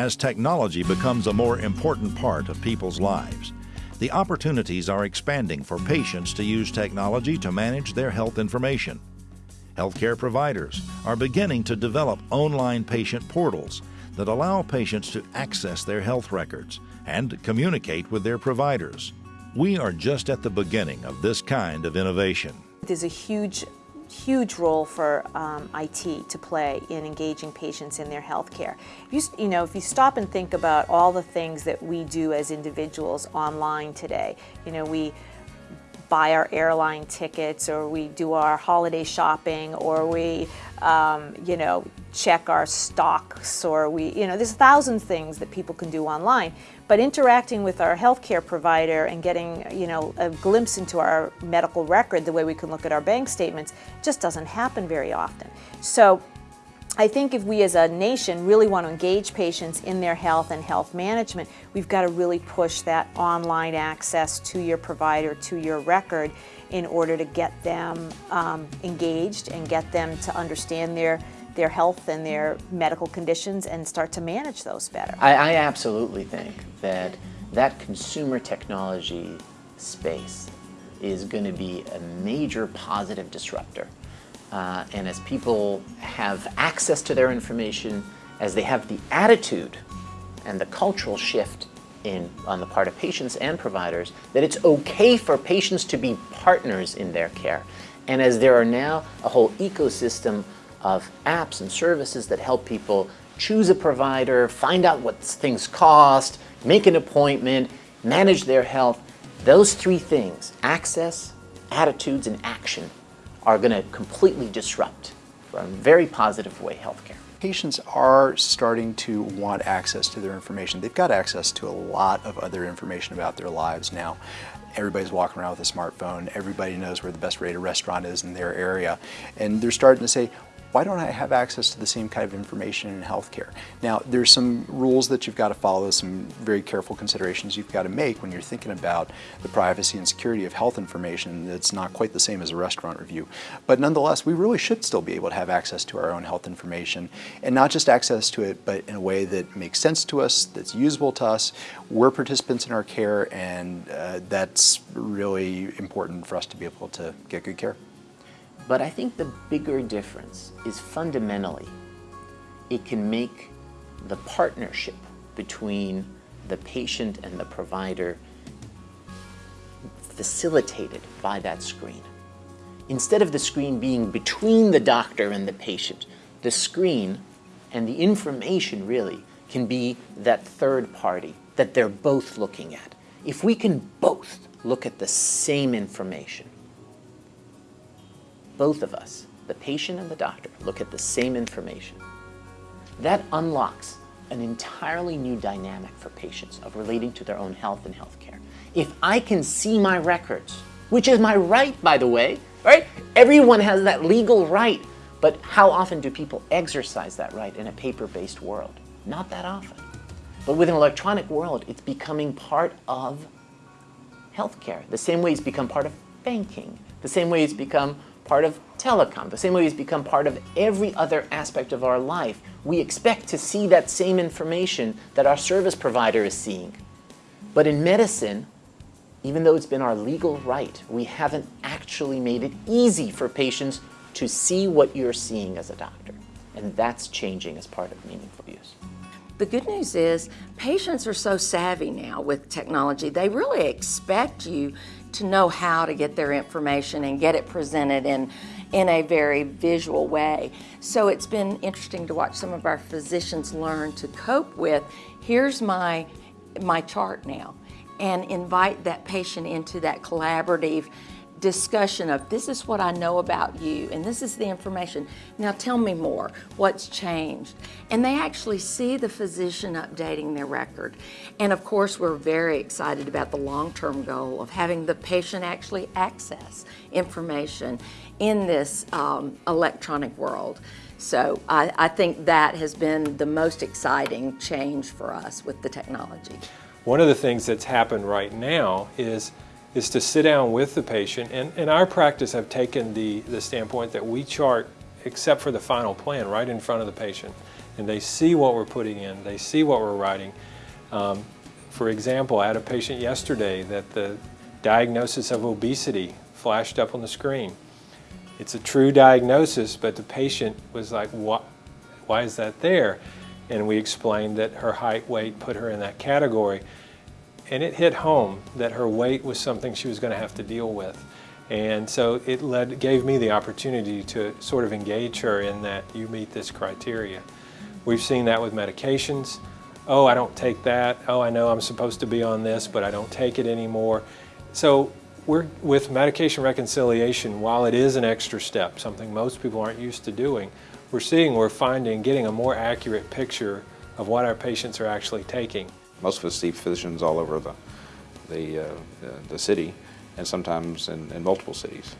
as technology becomes a more important part of people's lives. The opportunities are expanding for patients to use technology to manage their health information. Healthcare providers are beginning to develop online patient portals that allow patients to access their health records and communicate with their providers. We are just at the beginning of this kind of innovation. There's a huge huge role for um, IT to play in engaging patients in their health care. You, you know, if you stop and think about all the things that we do as individuals online today, you know, we buy our airline tickets or we do our holiday shopping or we, um, you know, check our stocks or we, you know, there's a thousand things that people can do online. But interacting with our healthcare provider and getting, you know, a glimpse into our medical record, the way we can look at our bank statements, just doesn't happen very often. So I think if we as a nation really want to engage patients in their health and health management, we've got to really push that online access to your provider, to your record, in order to get them um, engaged and get them to understand their their health and their medical conditions and start to manage those better. I, I absolutely think that that consumer technology space is going to be a major positive disruptor. Uh, and as people have access to their information, as they have the attitude and the cultural shift in, on the part of patients and providers, that it's okay for patients to be partners in their care. And as there are now a whole ecosystem of apps and services that help people choose a provider, find out what things cost, make an appointment, manage their health. Those three things, access, attitudes, and action, are going to completely disrupt, in a very positive way, healthcare. Patients are starting to want access to their information. They've got access to a lot of other information about their lives now. Everybody's walking around with a smartphone. Everybody knows where the best rated restaurant is in their area. And they're starting to say, why don't I have access to the same kind of information in healthcare? Now, there's some rules that you've got to follow, some very careful considerations you've got to make when you're thinking about the privacy and security of health information that's not quite the same as a restaurant review. But nonetheless, we really should still be able to have access to our own health information, and not just access to it, but in a way that makes sense to us, that's usable to us. We're participants in our care, and uh, that's really important for us to be able to get good care. But I think the bigger difference is fundamentally it can make the partnership between the patient and the provider facilitated by that screen. Instead of the screen being between the doctor and the patient, the screen and the information really can be that third party that they're both looking at. If we can both look at the same information, both of us, the patient and the doctor, look at the same information, that unlocks an entirely new dynamic for patients of relating to their own health and health care. If I can see my records, which is my right, by the way, right? Everyone has that legal right. But how often do people exercise that right in a paper-based world? Not that often. But with an electronic world, it's becoming part of healthcare. The same way it's become part of banking. The same way it's become part of telecom, the same way it's become part of every other aspect of our life. We expect to see that same information that our service provider is seeing. But in medicine, even though it's been our legal right, we haven't actually made it easy for patients to see what you're seeing as a doctor. And that's changing as part of meaningful use. The good news is patients are so savvy now with technology. They really expect you to know how to get their information and get it presented in, in a very visual way. So it's been interesting to watch some of our physicians learn to cope with, here's my, my chart now, and invite that patient into that collaborative discussion of this is what I know about you and this is the information. Now tell me more. What's changed? And they actually see the physician updating their record. And of course, we're very excited about the long-term goal of having the patient actually access information in this um, electronic world. So I, I think that has been the most exciting change for us with the technology. One of the things that's happened right now is is to sit down with the patient. And in our practice, I've taken the, the standpoint that we chart, except for the final plan, right in front of the patient. and they see what we're putting in, they see what we're writing. Um, for example, I had a patient yesterday that the diagnosis of obesity flashed up on the screen. It's a true diagnosis, but the patient was like, what, why is that there? And we explained that her height, weight put her in that category. And it hit home that her weight was something she was going to have to deal with. And so it led, gave me the opportunity to sort of engage her in that you meet this criteria. We've seen that with medications. Oh, I don't take that. Oh, I know I'm supposed to be on this, but I don't take it anymore. So we're, with medication reconciliation, while it is an extra step, something most people aren't used to doing, we're seeing, we're finding, getting a more accurate picture of what our patients are actually taking. Most of us see physicians all over the, the, uh, the city and sometimes in, in multiple cities.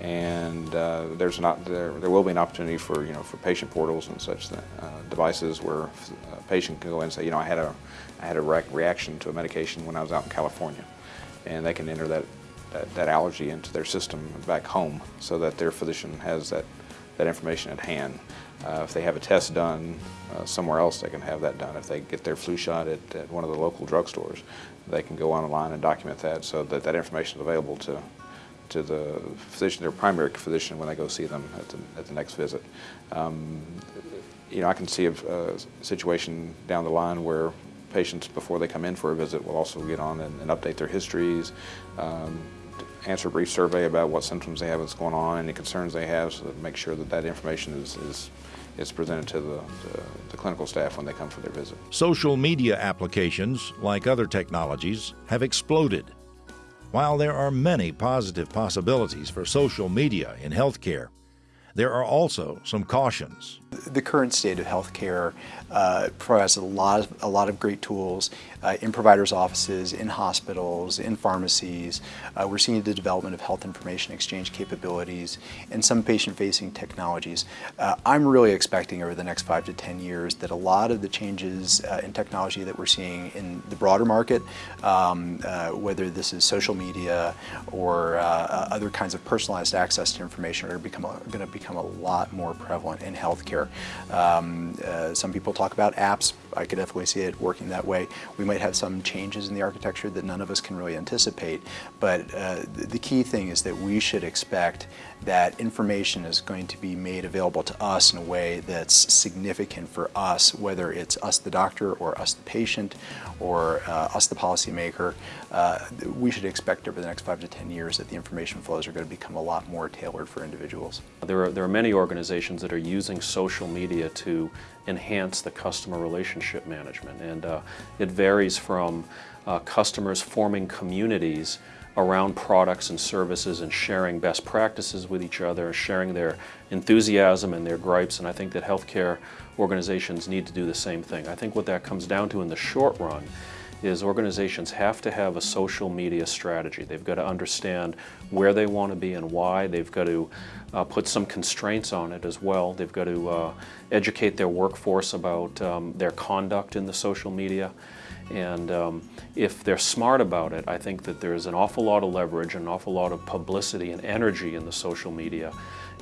And uh, there's not there, there will be an opportunity for you know for patient portals and such uh, devices where a patient can go in and say you know I had a I had a re reaction to a medication when I was out in California, and they can enter that, that, that allergy into their system back home so that their physician has that that information at hand. Uh, if they have a test done uh, somewhere else, they can have that done. If they get their flu shot at, at one of the local drugstores, they can go online and document that so that that information is available to to the physician, their primary physician, when they go see them at the, at the next visit. Um, you know, I can see a, a, situation down the line where patients, before they come in for a visit, will also get on and, and update their histories, um, answer a brief survey about what symptoms they have, what's going on, any concerns they have, so that make sure that that information is, is is presented to the, the, the, clinical staff when they come for their visit. Social media applications, like other technologies, have exploded. While there are many positive possibilities for social media in healthcare, there are also some cautions. The current state of healthcare uh, provides a lot of, a lot of great tools uh, in providers' offices, in hospitals, in pharmacies. Uh, we're seeing the development of health information exchange capabilities and some patient-facing technologies. Uh, I'm really expecting over the next five to 10 years that a lot of the changes uh, in technology that we're seeing in the broader market, um, uh, whether this is social media or other kinds of personalized access to information are going to become a lot more prevalent in healthcare. Um, some people talk about apps. I could definitely see it working that way. We might have some changes in the architecture that none of us can really anticipate, but uh, the key thing is that we should expect that information is going to be made available to us in a way that's significant for us, whether it's us the doctor or us the patient or uh, us the policymaker. Uh, we should expect over the next five to ten years that the information flows are going to become a lot more tailored for individuals. There are, there are many organizations that are using social media to enhance the customer relationship management and uh, it varies from uh, customers forming communities around products and services and sharing best practices with each other, sharing their enthusiasm and their gripes, and I think that healthcare organizations need to do the same thing. I think what that comes down to in the short run is organizations have to have a social media strategy. They've got to understand where they want to be and why. They've got to uh, put some constraints on it as well. They've got to uh, educate their workforce about um, their conduct in the social media. And um, if they're smart about it, I think that there's an awful lot of leverage, an awful lot of publicity and energy in the social media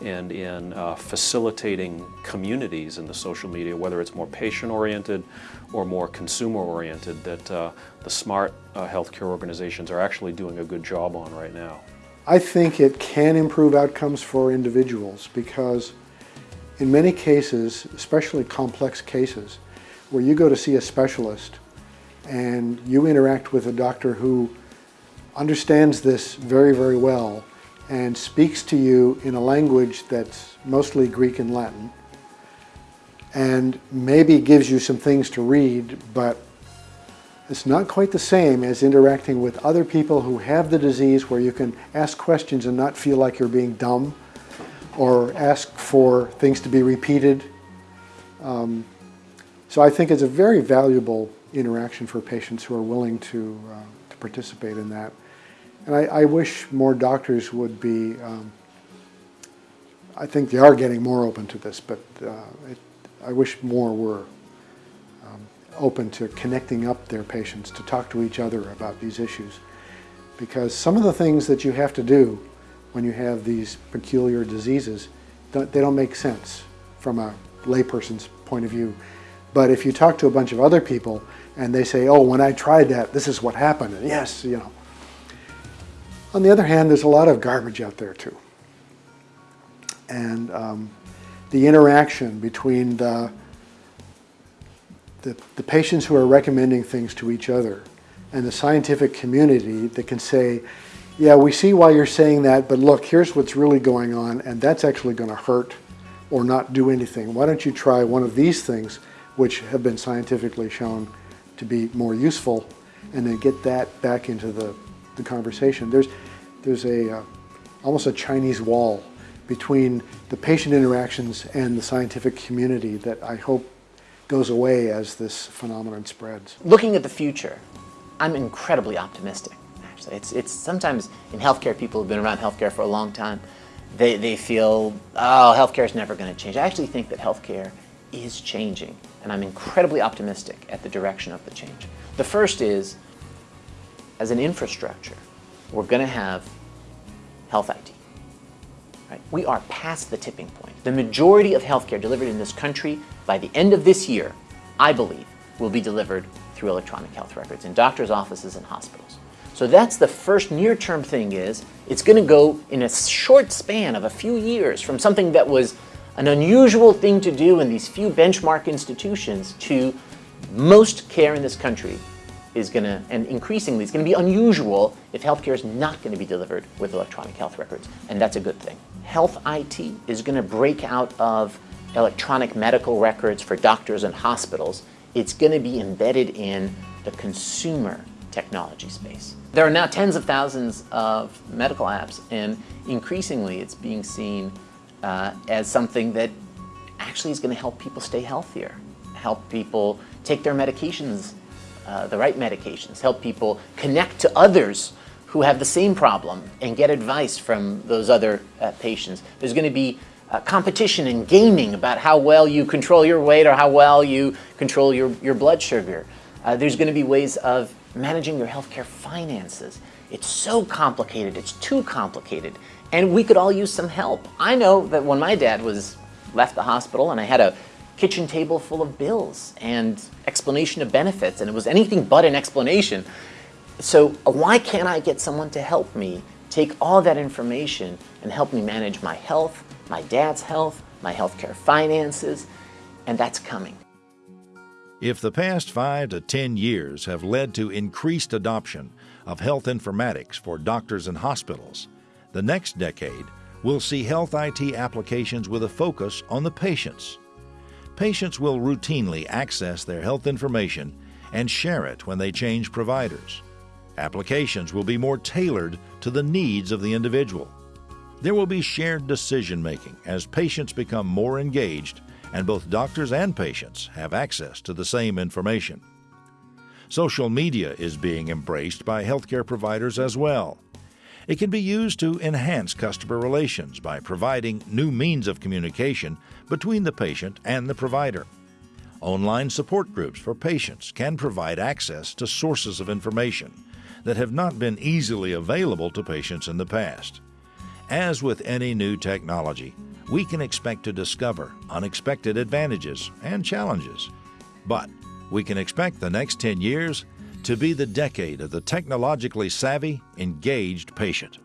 and in uh, facilitating communities in the social media, whether it's more patient-oriented or more consumer-oriented, that uh, the smart uh, healthcare organizations are actually doing a good job on right now. I think it can improve outcomes for individuals because in many cases, especially complex cases, where you go to see a specialist and you interact with a doctor who understands this very, very well and speaks to you in a language that's mostly Greek and Latin and maybe gives you some things to read, but it's not quite the same as interacting with other people who have the disease where you can ask questions and not feel like you're being dumb or ask for things to be repeated. Um, so I think it's a very valuable interaction for patients who are willing to, uh, to participate in that. And I, I, wish more doctors would be, um, I think they are getting more open to this, but uh, it, I wish more were um, open to connecting up their patients to talk to each other about these issues. Because some of the things that you have to do when you have these peculiar diseases, they don't make sense from a layperson's point of view. But if you talk to a bunch of other people and they say, oh, when I tried that, this is what happened, and yes, you know. On the other hand, there's a lot of garbage out there too. And um, the interaction between the, the, the patients who are recommending things to each other and the scientific community that can say, yeah, we see why you're saying that, but look, here's what's really going on, and that's actually going to hurt or not do anything. Why don't you try one of these things, which have been scientifically shown to be more useful, and then get that back into the, the conversation. There's, there's a, uh, almost a Chinese wall between the patient interactions and the scientific community that I hope goes away as this phenomenon spreads. Looking at the future, I'm incredibly optimistic. Actually, it's it's sometimes in healthcare, people have been around healthcare for a long time. They they feel oh, healthcare is never going to change. I actually think that healthcare is changing, and I'm incredibly optimistic at the direction of the change. The first is, as an infrastructure, we're going to have health IT. Right? We are past the tipping point. The majority of healthcare delivered in this country by the end of this year, I believe, will be delivered through electronic health records in doctors' offices and hospitals. So that's the first near-term thing is, it's going to go in a short span of a few years from something that was an unusual thing to do in these few benchmark institutions to most care in this country is going to, and increasingly, it's going to be unusual if healthcare is not going to be delivered with electronic health records, and that's a good thing. Health IT is going to break out of electronic medical records for doctors and hospitals it's going to be embedded in the consumer technology space. There are now tens of thousands of medical apps and increasingly it's being seen uh, as something that actually is going to help people stay healthier, help people take their medications, uh, the right medications, help people connect to others who have the same problem and get advice from those other uh, patients. There's going to be uh, competition and gaming about how well you control your weight or how well you control your, your blood sugar. Uh, there's going to be ways of managing your healthcare finances. It's so complicated, it's too complicated, and we could all use some help. I know that when my dad was left the hospital and I had a kitchen table full of bills and explanation of benefits, and it was anything but an explanation. So uh, why can't I get someone to help me take all that information and help me manage my health, my dad's health, my healthcare finances, and that's coming. If the past five to 10 years have led to increased adoption of health informatics for doctors and hospitals, the next decade will see health IT applications with a focus on the patients. Patients will routinely access their health information and share it when they change providers. Applications will be more tailored to the needs of the individual. There will be shared decision making as patients become more engaged and both doctors and patients have access to the same information. Social media is being embraced by healthcare providers as well. It can be used to enhance customer relations by providing new means of communication between the patient and the provider. Online support groups for patients can provide access to sources of information that have not been easily available to patients in the past. As with any new technology, we can expect to discover unexpected advantages and challenges. But we can expect the next 10 years to be the decade of the technologically savvy, engaged patient.